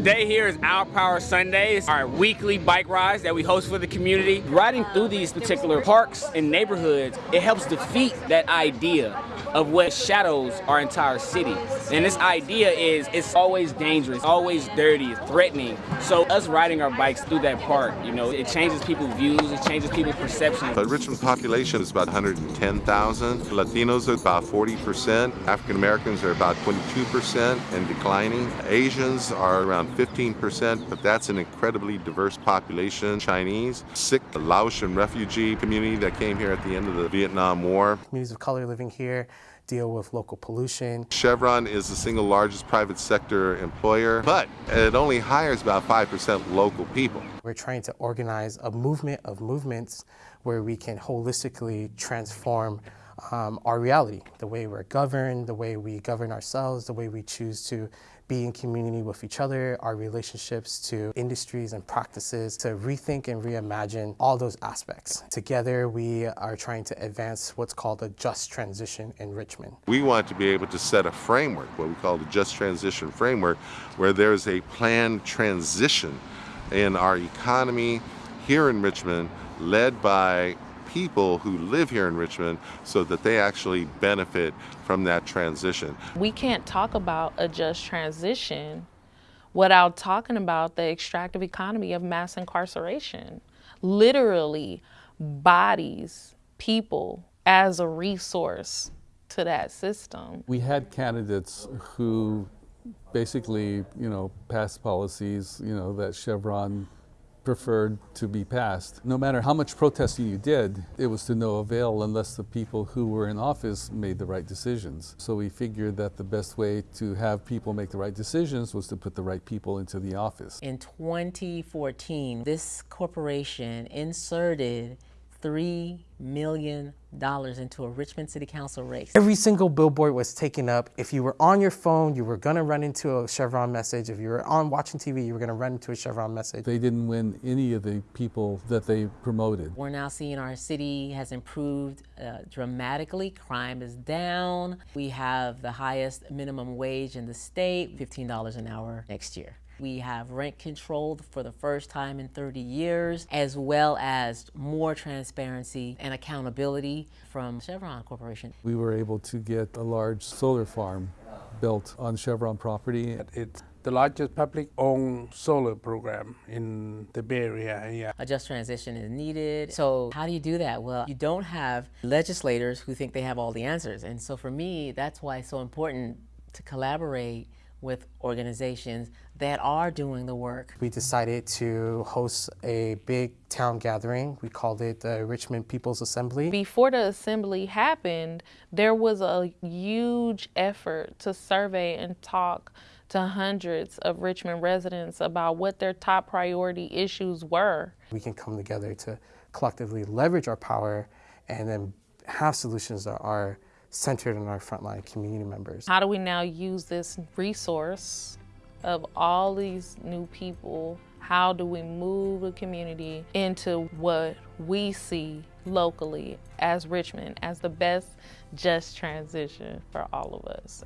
Today here is Our Power Sundays, our weekly bike rides that we host for the community. Riding through these particular parks and neighborhoods, it helps defeat that idea of what shadows our entire city. And this idea is it's always dangerous, always dirty, threatening. So us riding our bikes through that park, you know, it changes people's views, it changes people's perceptions. The Richmond population is about 110,000. Latinos are about 40%. African Americans are about 22% and declining. Asians are around 15%, but that's an incredibly diverse population. Chinese, Sikh, the Laotian refugee community that came here at the end of the Vietnam War. Communities of color living here deal with local pollution. Chevron is the single largest private sector employer, but it only hires about 5% local people. We're trying to organize a movement of movements where we can holistically transform um, our reality, the way we're governed, the way we govern ourselves, the way we choose to be in community with each other, our relationships to industries and practices, to rethink and reimagine all those aspects. Together, we are trying to advance what's called a just transition in Richmond. We want to be able to set a framework, what we call the just transition framework, where there's a planned transition in our economy here in Richmond led by people who live here in Richmond so that they actually benefit from that transition. We can't talk about a just transition without talking about the extractive economy of mass incarceration. Literally, bodies, people as a resource to that system. We had candidates who basically, you know, passed policies, you know, that Chevron preferred to be passed. No matter how much protesting you did, it was to no avail unless the people who were in office made the right decisions. So we figured that the best way to have people make the right decisions was to put the right people into the office. In 2014, this corporation inserted $3 million into a Richmond City Council race. Every single billboard was taken up. If you were on your phone, you were gonna run into a Chevron message. If you were on watching TV, you were gonna run into a Chevron message. They didn't win any of the people that they promoted. We're now seeing our city has improved uh, dramatically. Crime is down. We have the highest minimum wage in the state, $15 an hour next year. We have rent controlled for the first time in 30 years, as well as more transparency and accountability from Chevron Corporation. We were able to get a large solar farm built on Chevron property. It's the largest public-owned solar program in the Bay Area. Yeah. A just transition is needed. So how do you do that? Well, you don't have legislators who think they have all the answers. And so for me, that's why it's so important to collaborate with organizations that are doing the work. We decided to host a big town gathering. We called it the Richmond People's Assembly. Before the assembly happened, there was a huge effort to survey and talk to hundreds of Richmond residents about what their top priority issues were. We can come together to collectively leverage our power and then have solutions that are centered on our frontline community members. How do we now use this resource of all these new people? How do we move the community into what we see locally as Richmond as the best just transition for all of us?